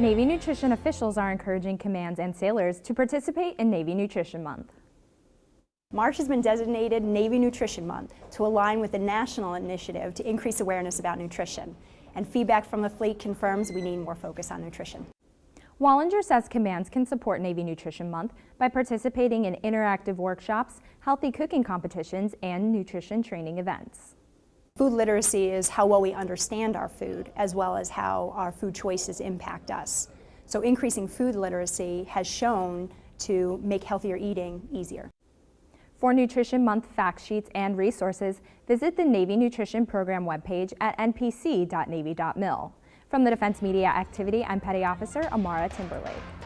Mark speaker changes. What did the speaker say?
Speaker 1: Navy nutrition officials are encouraging commands and sailors to participate in Navy Nutrition Month.
Speaker 2: March has been designated Navy Nutrition Month to align with the national initiative to increase awareness about nutrition. And feedback from the fleet confirms we need more focus on nutrition.
Speaker 1: Wallinger says commands can support Navy Nutrition Month by participating in interactive workshops, healthy cooking competitions, and nutrition training events.
Speaker 2: Food literacy is how well we understand our food, as well as how our food choices impact us. So increasing food literacy has shown to make healthier eating easier.
Speaker 1: For Nutrition Month fact sheets and resources, visit the Navy Nutrition Program webpage at npc.navy.mil. From the Defense Media Activity, I'm Petty Officer Amara Timberlake.